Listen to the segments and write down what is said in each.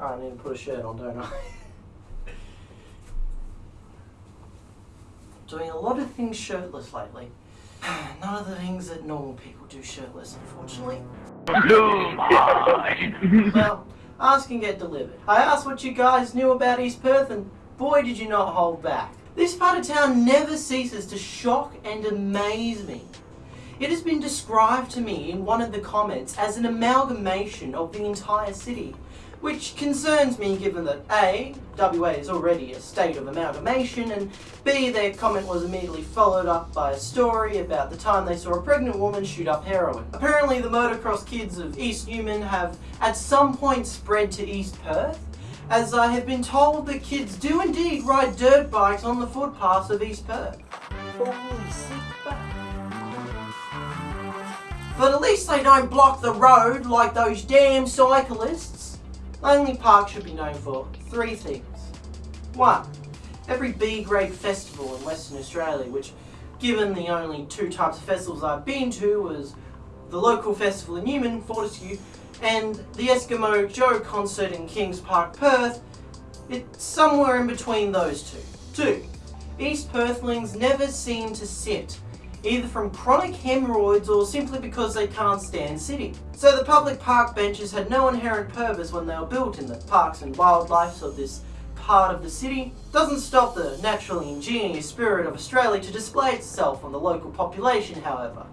I need to put a shirt on, don't I? Doing a lot of things shirtless lately. None of the things that normal people do shirtless, unfortunately. well, ask and get delivered. I asked what you guys knew about East Perth, and boy, did you not hold back. This part of town never ceases to shock and amaze me. It has been described to me in one of the comments as an amalgamation of the entire city, which concerns me given that A, WA is already a state of amalgamation, and B, their comment was immediately followed up by a story about the time they saw a pregnant woman shoot up heroin. Apparently the motocross kids of East Newman have at some point spread to East Perth, as I have been told that kids do indeed ride dirt bikes on the footpaths of East Perth. But at least they don't block the road like those damn cyclists. Langley Park should be known for three things. One, every B-grade festival in Western Australia, which given the only two types of festivals I've been to was the local festival in Newman, Fortescue, and the Eskimo Joe concert in Kings Park, Perth, it's somewhere in between those two. Two, East Perthlings never seem to sit either from chronic hemorrhoids or simply because they can't stand sitting. So the public park benches had no inherent purpose when they were built in the parks and wildlife of this part of the city. Doesn't stop the naturally ingenious spirit of Australia to display itself on the local population, however.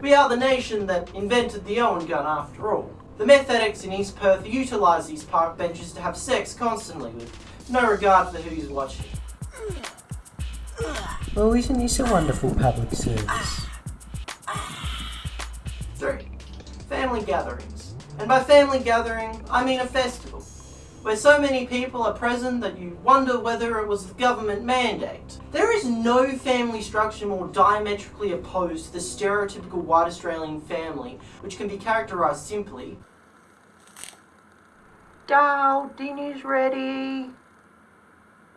We are the nation that invented the Owen gun after all. The meth addicts in East Perth utilise these park benches to have sex constantly with no regard for who's watching. Well, isn't this a wonderful public service? 3. Family gatherings. And by family gathering, I mean a festival, where so many people are present that you wonder whether it was a government mandate. There is no family structure more diametrically opposed to the stereotypical white Australian family, which can be characterised simply Dal, dinner's ready.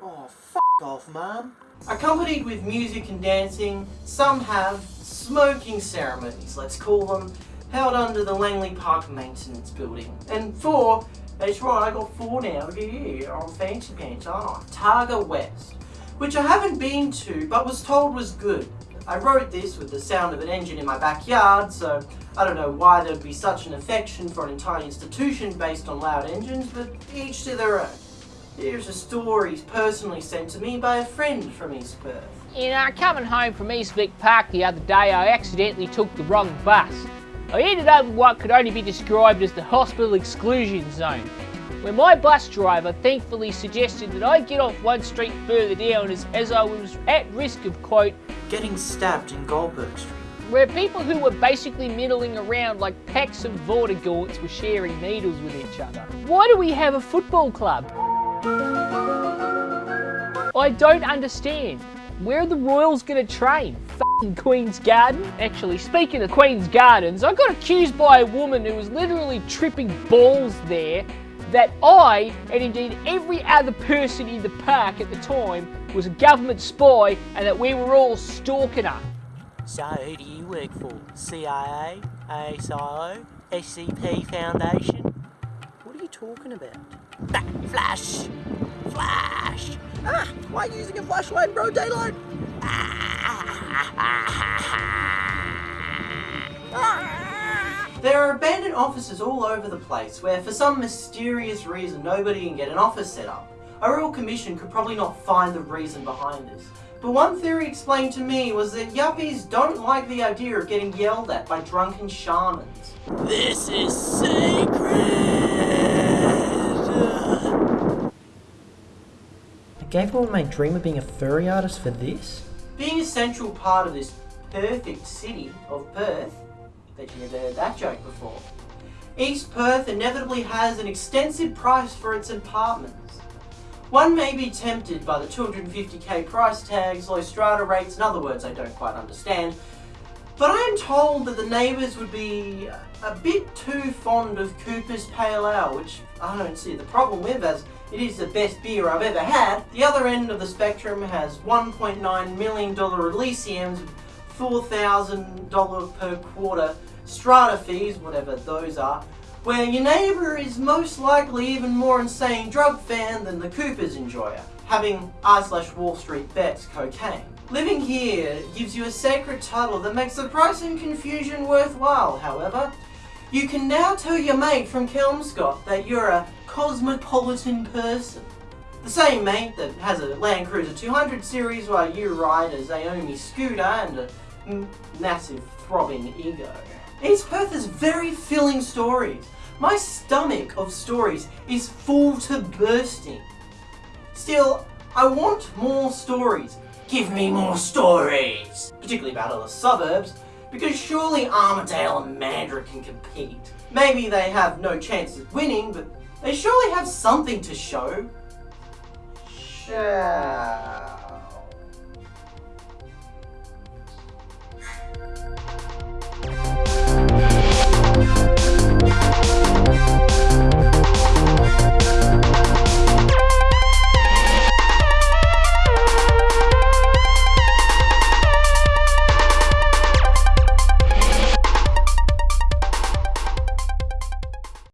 Oh, f off, Mum. Accompanied with music and dancing, some have smoking ceremonies, let's call them, held under the Langley Park Maintenance Building. And four, that's right, I got four now, yeah, on fancy pants, aren't I? Targa West, which I haven't been to, but was told was good. I wrote this with the sound of an engine in my backyard, so I don't know why there'd be such an affection for an entire institution based on loud engines, but each to their own. Here's a story personally sent to me by a friend from East Perth. In uh, coming home from East Vic Park the other day, I accidentally took the wrong bus. I ended up in what could only be described as the hospital exclusion zone, where my bus driver thankfully suggested that I get off one street further down as, as I was at risk of, quote, getting stabbed in Goldberg Street. Where people who were basically middling around like packs of Vortigaunts were sharing needles with each other. Why do we have a football club? I don't understand. Where are the Royals to train? F***ing Queen's Garden? Actually, speaking of Queen's Gardens, I got accused by a woman who was literally tripping balls there that I, and indeed every other person in the park at the time, was a government spy and that we were all stalking her. So who do you work for? CIA, ASIO, SCP Foundation? What are you talking about? Flash! Flash! Ah! Why are you using a flashlight in broad daylight? There are abandoned offices all over the place where for some mysterious reason nobody can get an office set up. A Royal Commission could probably not find the reason behind this. But one theory explained to me was that yuppies don't like the idea of getting yelled at by drunken shamans. This is sacred! I gave all my dream of being a furry artist for this? Being a central part of this perfect city of Perth, bet you never heard that joke before, East Perth inevitably has an extensive price for its apartments. One may be tempted by the 250k price tags, low strata rates, and other words I don't quite understand, but I am told that the neighbours would be a bit too fond of Cooper's Pale Ale, which I don't see the problem with as it is the best beer I've ever had. The other end of the spectrum has $1.9 million Elysiums, $4,000 per quarter strata fees, whatever those are, where your neighbour is most likely even more insane drug fan than the Coopers enjoyer, having I slash Wall Street bets cocaine. Living here gives you a sacred title that makes the price and confusion worthwhile, however. You can now tell your mate from Kelmscott that you're a cosmopolitan person. The same mate that has a Land Cruiser 200 series while you ride a Xiaomi scooter and a massive throbbing ego. East Perth has very filling stories. My stomach of stories is full to bursting. Still, I want more stories. Give me more stories! Particularly about other suburbs, because surely Armadale and Mandurah can compete. Maybe they have no chance of winning, but they surely have something to show. Sure.